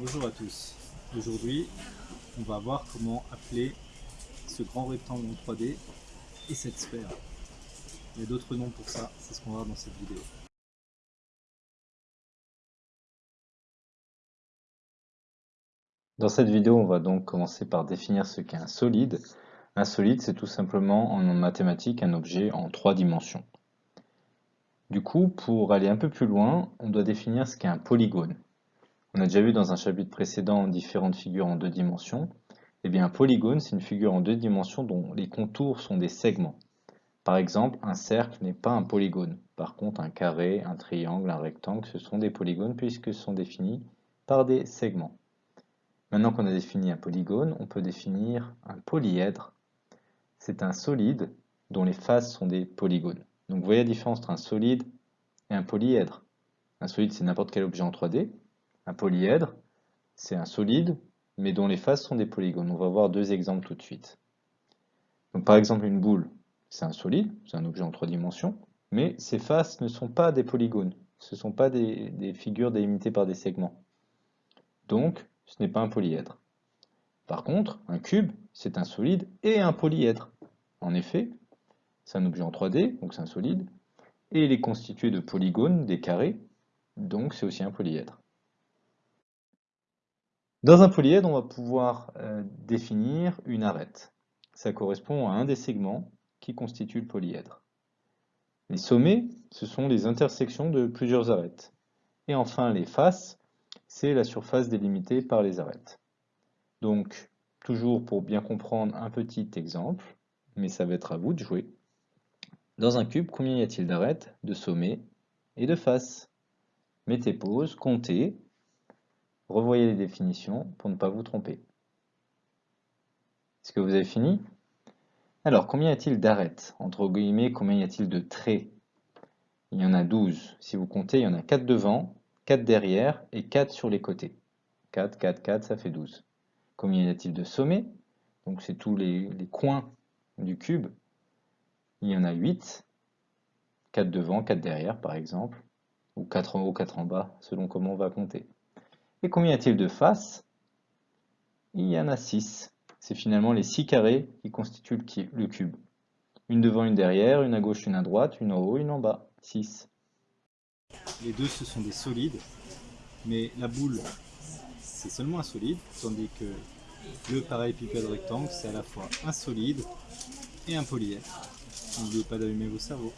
Bonjour à tous. Aujourd'hui, on va voir comment appeler ce grand rectangle en 3D et cette sphère. Il y a d'autres noms pour ça, c'est ce qu'on va voir dans cette vidéo. Dans cette vidéo, on va donc commencer par définir ce qu'est un solide. Un solide, c'est tout simplement en mathématiques un objet en trois dimensions. Du coup, pour aller un peu plus loin, on doit définir ce qu'est un polygone. On a déjà vu dans un chapitre précédent différentes figures en deux dimensions. Eh bien, un polygone, c'est une figure en deux dimensions dont les contours sont des segments. Par exemple, un cercle n'est pas un polygone. Par contre, un carré, un triangle, un rectangle, ce sont des polygones puisque ce sont définis par des segments. Maintenant qu'on a défini un polygone, on peut définir un polyèdre. C'est un solide dont les faces sont des polygones. Donc vous voyez la différence entre un solide et un polyèdre. Un solide, c'est n'importe quel objet en 3D. Un polyèdre, c'est un solide, mais dont les faces sont des polygones. On va voir deux exemples tout de suite. Par exemple, une boule, c'est un solide, c'est un objet en trois dimensions, mais ses faces ne sont pas des polygones. Ce ne sont pas des, des figures délimitées par des segments. Donc, ce n'est pas un polyèdre. Par contre, un cube, c'est un solide et un polyèdre. En effet, c'est un objet en 3D, donc c'est un solide, et il est constitué de polygones, des carrés, donc c'est aussi un polyèdre. Dans un polyèdre, on va pouvoir euh, définir une arête. Ça correspond à un des segments qui constitue le polyèdre. Les sommets, ce sont les intersections de plusieurs arêtes. Et enfin, les faces, c'est la surface délimitée par les arêtes. Donc, toujours pour bien comprendre un petit exemple, mais ça va être à vous de jouer. Dans un cube, combien y a-t-il d'arêtes, de sommets et de faces? Mettez pause, comptez, revoyez les définitions pour ne pas vous tromper. Est-ce que vous avez fini? Alors, combien y a-t-il d'arêtes? Entre guillemets, combien y a-t-il de traits? Il y en a 12. Si vous comptez, il y en a 4 devant, 4 derrière et 4 sur les côtés. 4, 4, 4, ça fait 12. Combien y a-t-il de sommets? Donc c'est tous les, coins du cube il y en a 8, 4 devant, 4 derrière par exemple, ou 4 en haut, 4 en bas, selon comment on va compter. Et combien y a-t-il de faces? Il y en a 6. C'est finalement les 6 carrés qui constituent le cube. Une devant, une derrière, une à gauche, une à droite, une en haut, une en bas. 6. Les deux, ce sont des solides, mais la boule, c'est seulement un solide, tandis que le parallépipède rectangle, c'est à la fois un solide et un polyèdre. N'oubliez pas d'allumer vos cerveaux.